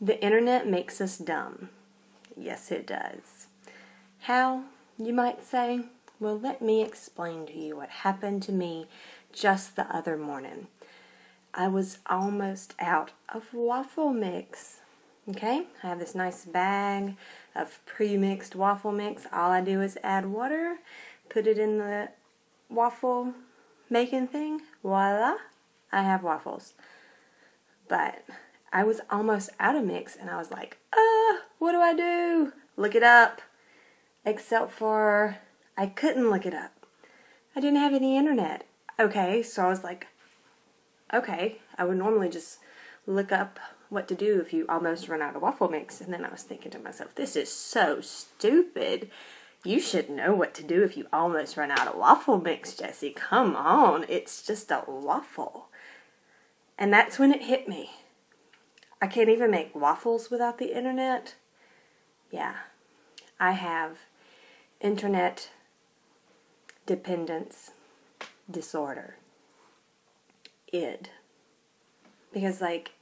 The internet makes us dumb. Yes, it does. How, you might say? Well, let me explain to you what happened to me just the other morning. I was almost out of waffle mix. Okay, I have this nice bag of pre mixed waffle mix. All I do is add water, put it in the waffle making thing, voila, I have waffles. But I was almost out of mix and I was like, uh, what do I do? Look it up. Except for I couldn't look it up. I didn't have any internet. Okay, so I was like, okay, I would normally just look up what to do if you almost run out of waffle mix. And then I was thinking to myself, this is so stupid. You should know what to do if you almost run out of waffle mix, Jesse. Come on, it's just a waffle. And that's when it hit me. I can't even make waffles without the internet. Yeah, I have internet dependence disorder. ID. Because, like,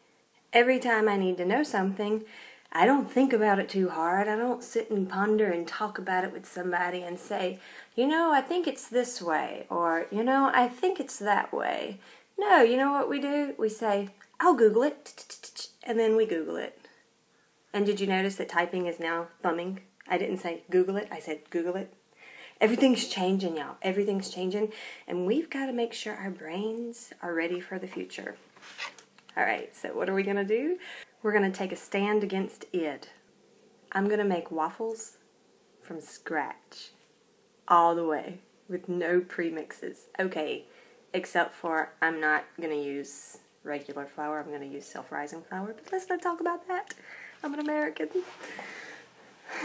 every time I need to know something, I don't think about it too hard. I don't sit and ponder and talk about it with somebody and say, you know, I think it's this way, or, you know, I think it's that way. No, you know what we do? We say, I'll Google it, and then we Google it. And did you notice that typing is now thumbing? I didn't say Google it, I said Google it. Everything's changing, y'all. Everything's changing, and we've got to make sure our brains are ready for the future. All right, so what are we going to do? We're going to take a stand against ID. I'm going to make waffles from scratch, all the way, with no premixes. Okay, except for I'm not going to use regular flour, I'm going to use self rising flour, but let's not talk about that. I'm an American.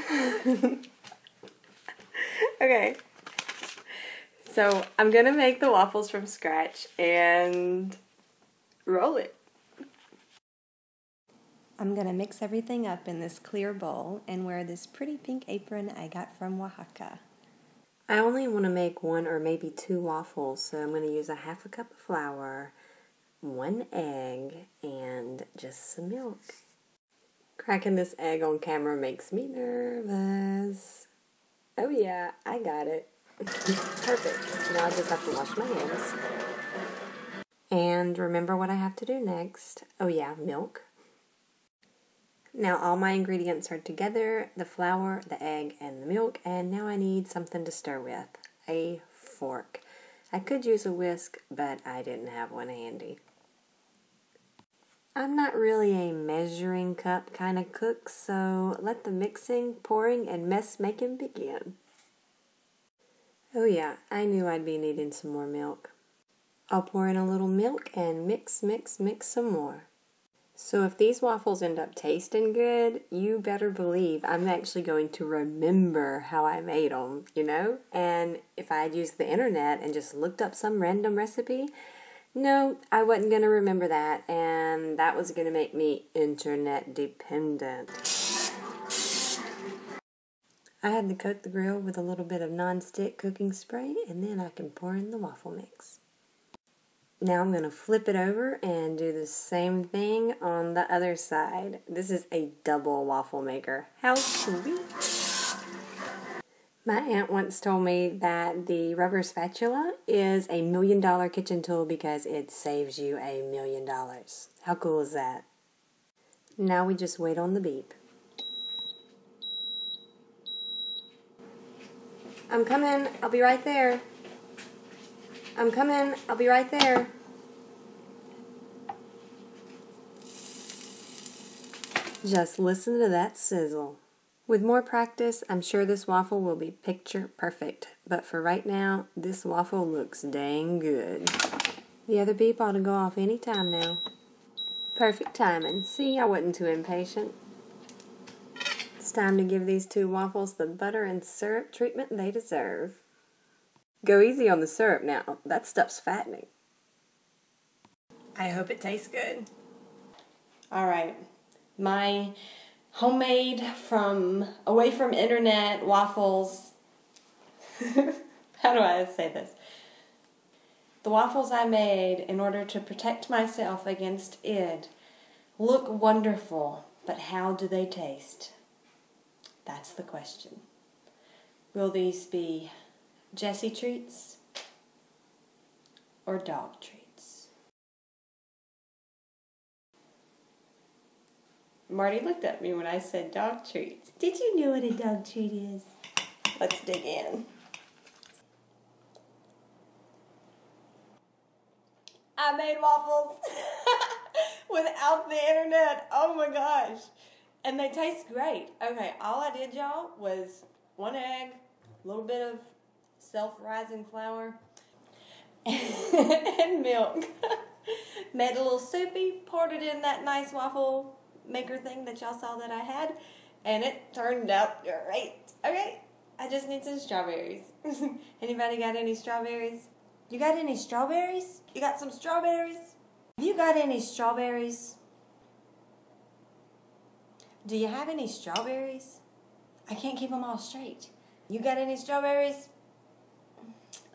okay. So I'm gonna make the waffles from scratch and roll it. I'm gonna mix everything up in this clear bowl and wear this pretty pink apron I got from Oaxaca. I only want to make one or maybe two waffles, so I'm going to use a half a cup of flour, one egg, and just some milk. Cracking this egg on camera makes me nervous. Oh yeah, I got it. Perfect. Now I just have to wash my hands. And remember what I have to do next. Oh yeah, milk. Now all my ingredients are together, the flour, the egg, and the milk, and now I need something to stir with. A fork. I could use a whisk, but I didn't have one handy. I'm not really a measuring cup kind of cook, so let the mixing, pouring, and mess making begin. Oh yeah, I knew I'd be needing some more milk. I'll pour in a little milk and mix, mix, mix some more. So if these waffles end up tasting good, you better believe I'm actually going to remember how I made them, you know? And if I had used the internet and just looked up some random recipe, no, I wasn't going to remember that, and that was going to make me internet dependent. I had to coat the grill with a little bit of non-stick cooking spray, and then I can pour in the waffle mix. Now I'm going to flip it over and do the same thing on the other side. This is a double waffle maker. How sweet! My aunt once told me that the rubber spatula is a million dollar kitchen tool because it saves you a million dollars. How cool is that? Now we just wait on the beep. I'm coming. I'll be right there. I'm coming. I'll be right there. Just listen to that sizzle. With more practice, I'm sure this waffle will be picture perfect, but for right now, this waffle looks dang good. The other beep ought to go off any time now. Perfect timing. See, I wasn't too impatient. It's time to give these two waffles the butter and syrup treatment they deserve. Go easy on the syrup now. That stuff's fattening. I hope it tastes good. All right. My homemade from away from internet waffles. How do I say this? The waffles I made in order to protect myself against ID look wonderful, But how do they taste? That's the question. Will these be Jessie treats or dog treats? Marty looked at me when I said dog treats. Did you know what a dog treat is? Let's dig in. I made waffles without the internet. Oh my gosh. And they taste great. Okay, all I did, y'all, was one egg, a little bit of self rising flour, and milk. Made a little soupy, poured it in that nice waffle maker thing that y'all saw that I had, and it turned out great. Okay, I just need some strawberries. Anybody got any strawberries? You got any strawberries? You got some strawberries? You got any strawberries? Do you have any strawberries? I can't keep them all straight. You got any strawberries?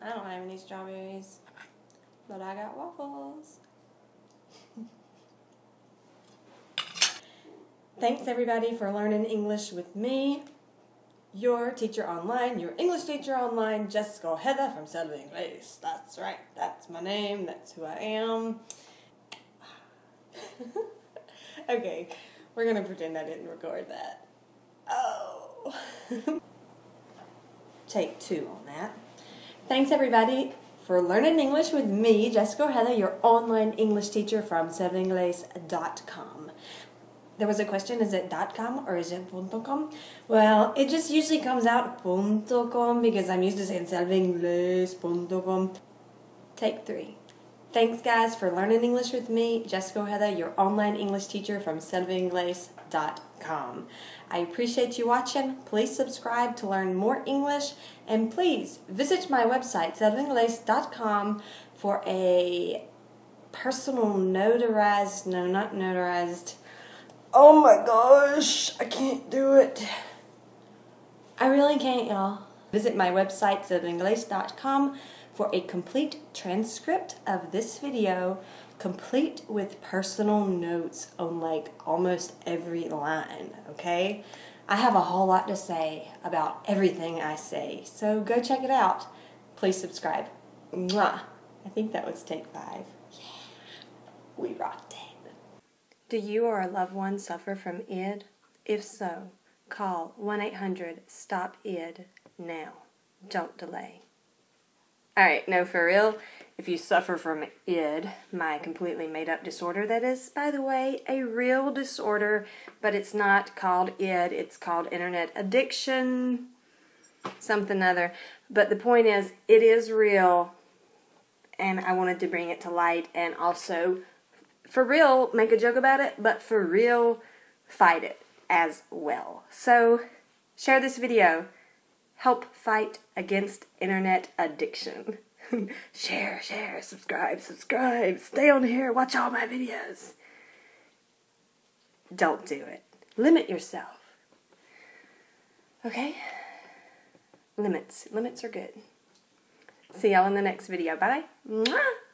I don't have any strawberries, but I got waffles. Thanks everybody for learning English with me, your teacher online, your English teacher online, Jessica Heather from Selva English. That's right, that's my name, that's who I am. okay, we're gonna pretend I didn't record that. Oh. Take two on that. Thanks everybody for learning English with me, Jessica Heather, your online English teacher from selvaingles.com. There was a question, is it .com or is it .com? Well, it just usually comes out .com because I'm used to saying selvaingles.com. Take three. Thanks guys for learning English with me, Jessica Heather, your online English teacher from selvaingles.com. I appreciate you watching. Please subscribe to learn more English and please visit my website, selvaingles.com for a personal notarized, no, not notarized, Oh my gosh, I can't do it. I really can't, y'all. Visit my website, selvaingles.com, for a complete transcript of this video, complete with personal notes on like almost every line, okay? I have a whole lot to say about everything I say, so go check it out. Please subscribe. Mwah. I think that was take five. Yeah, we rocked it. Do you or a loved one suffer from ID? If so, call 1 800 STOP ID now. Don't delay. Alright, no, for real, if you suffer from ID, my completely made up disorder, that is, by the way, a real disorder, but it's not called ID, it's called internet addiction, something other. But the point is, it is real, and I wanted to bring it to light and also for real, make a joke about it, but for real, fight it as well. So, share this video. Help fight against internet addiction. share, share, subscribe, subscribe. Stay on here, watch all my videos. Don't do it. Limit yourself. Okay? Limits. Limits are good. See y'all in the next video. Bye. Mwah!